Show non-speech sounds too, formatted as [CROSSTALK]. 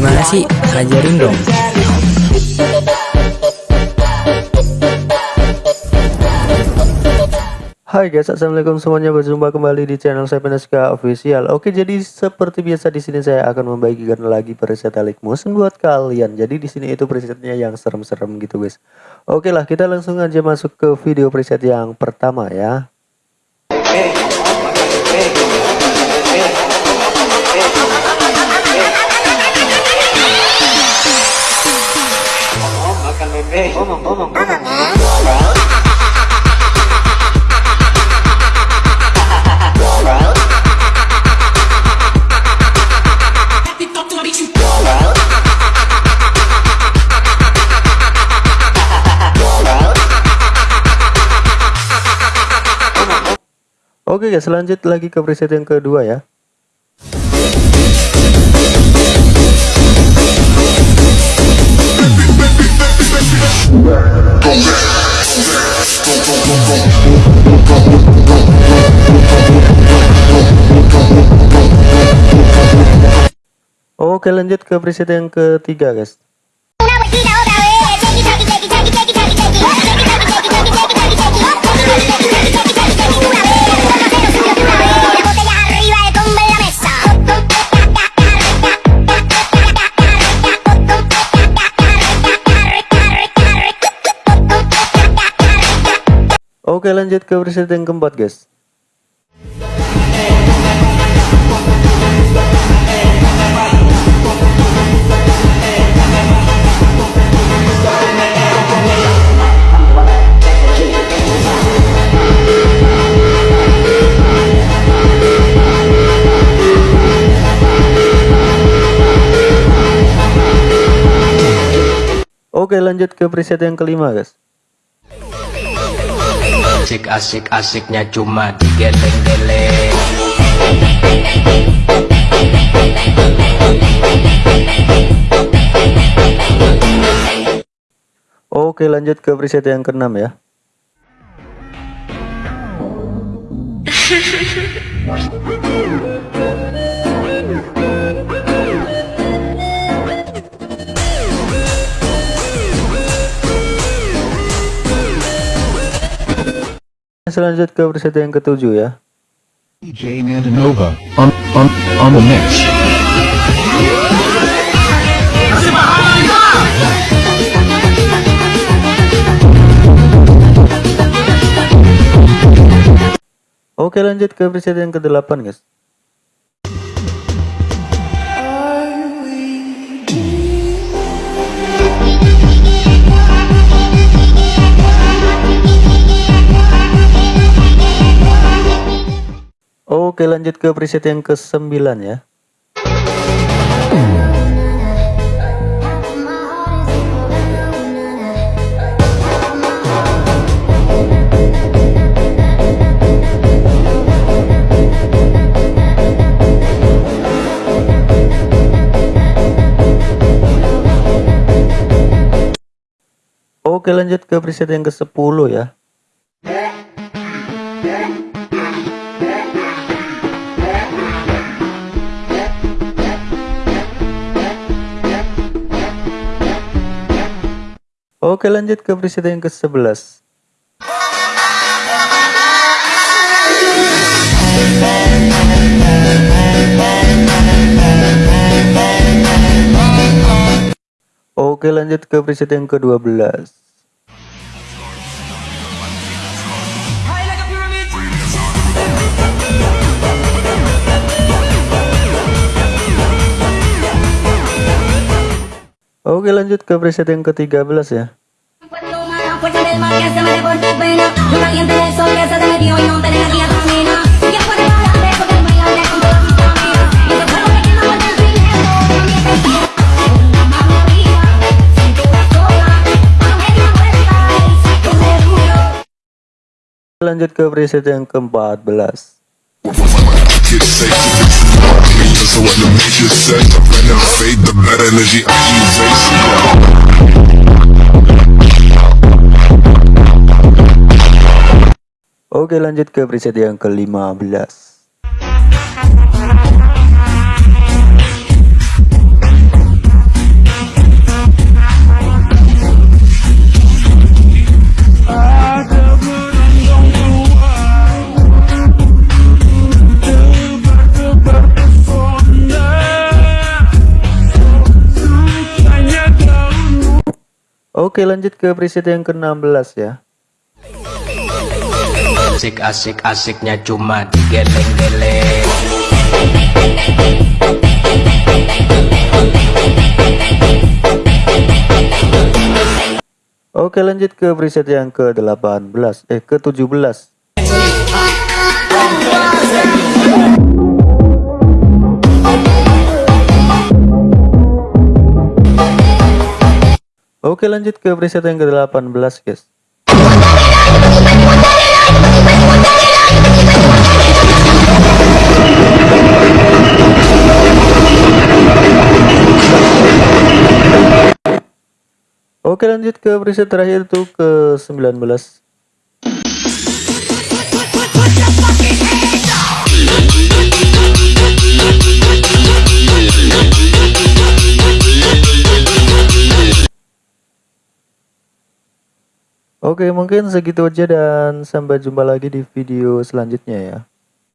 Gimana sih? Ajarin dong. Hai guys, assalamualaikum semuanya. Berjumpa kembali di channel saya Peneska Official. Oke, jadi seperti biasa di sini saya akan membagikan lagi preset Alik Motion buat kalian. Jadi di sini itu presetnya yang serem-serem gitu guys. Oke lah, kita langsung aja masuk ke video preset yang pertama ya. Oke guys, lanjut lagi ke preset yang kedua ya. Oke lanjut ke preset yang ketiga guys. Oke lanjut ke preset yang keempat guys. Oke lanjut ke preset yang kelima guys Asik-asik-asiknya cuma digeleng-geleng. Oke lanjut ke preset yang keenam ya [LAUGHS] Selanjut ke preset yang ketujuh ya DJ Mandanova on on on the mix. Oke lanjut ke preset yang ke-8 guys Oke lanjut ke preset yang ke-9 ya. Oke lanjut ke preset yang ke-10 ya Oke lanjut ke preset yang ke-11 Oke lanjut ke preset yang ke-12 Mano media vuelta y saco de duro Lanjut ke preset yang ke-14 So what the major out of faith, the bad energy I erase. Oke lanjut ke preset yang ke-15 Oke lanjut ke preset yang ke-16 ya. Asik-asik asiknya cuma digeleng-geleng. Oke lanjut ke preset yang ke-18 Eh ke-17 Oke lanjut ke preset yang ke-18 guys. Oke lanjut ke preset terakhir tuh ke 19 Oke mungkin segitu aja dan sampai jumpa lagi di video selanjutnya ya